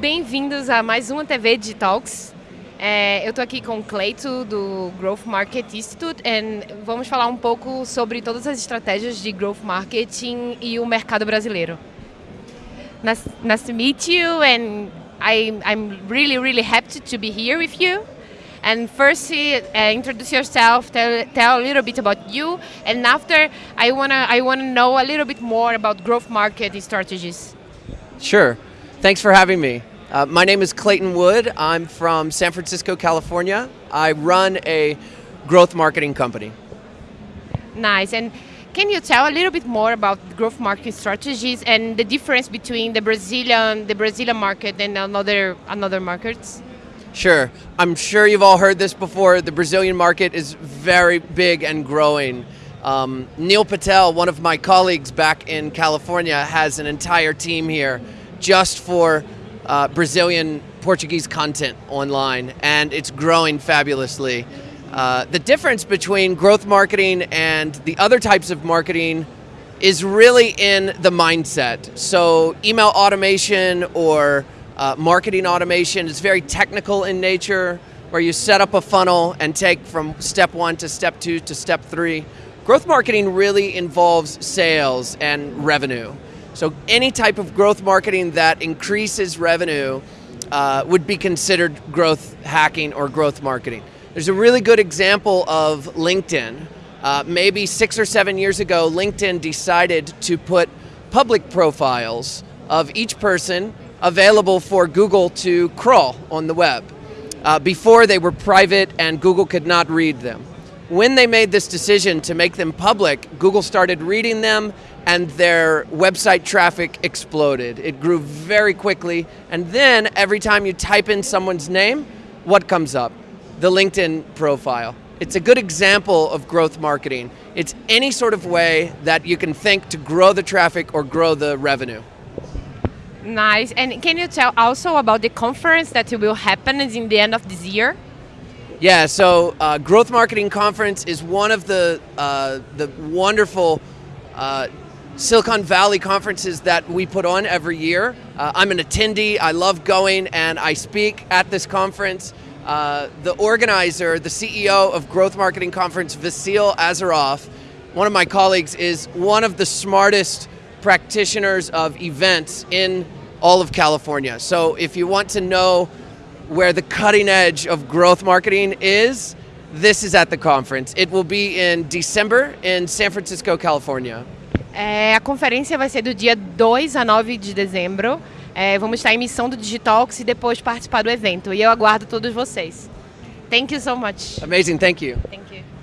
Bem-vindos a mais uma TV Digitalks. É, eu estou aqui com o Cleito, do Growth Market Institute, e vamos falar um pouco sobre todas as estratégias de Growth Marketing e o mercado brasileiro. Nice, nice to meet you, and I, I'm really, really happy to be here with you. And first, uh, introduce yourself, tell, tell a little bit about you, and after, I wanna, I wanna know a little bit more about growth market strategies. Sure. Thanks for having me. Uh, my name is Clayton Wood. I'm from San Francisco, California. I run a growth marketing company. Nice. And can you tell a little bit more about growth marketing strategies and the difference between the Brazilian the Brazilian market and another another markets? Sure. I'm sure you've all heard this before. The Brazilian market is very big and growing. Um, Neil Patel, one of my colleagues back in California, has an entire team here just for uh, Brazilian Portuguese content online, and it's growing fabulously. Uh, the difference between growth marketing and the other types of marketing is really in the mindset. So, email automation or uh, marketing automation is very technical in nature, where you set up a funnel and take from step one to step two to step three. Growth marketing really involves sales and revenue. So any type of growth marketing that increases revenue uh, would be considered growth hacking or growth marketing. There's a really good example of LinkedIn. Uh, maybe six or seven years ago, LinkedIn decided to put public profiles of each person available for Google to crawl on the web. Uh, before they were private and Google could not read them. When they made this decision to make them public, Google started reading them and their website traffic exploded. It grew very quickly. And then every time you type in someone's name, what comes up? The LinkedIn profile. It's a good example of growth marketing. It's any sort of way that you can think to grow the traffic or grow the revenue. Nice. And can you tell also about the conference that will happen in the end of this year? Yeah, so uh, Growth Marketing Conference is one of the uh, the wonderful uh, Silicon Valley conferences that we put on every year. Uh, I'm an attendee, I love going, and I speak at this conference. Uh, the organizer, the CEO of Growth Marketing Conference, Vasil Azarov, one of my colleagues, is one of the smartest practitioners of events in all of California. So if you want to know where the cutting edge of growth marketing is, this is at the conference. It will be in December in San Francisco, California. É, a conferência vai ser do dia 2 a 9 de dezembro. É, vamos estar em missão do Digitalks e depois participar do evento. E eu aguardo todos vocês. Thank you so much. Amazing, thank you. Thank you.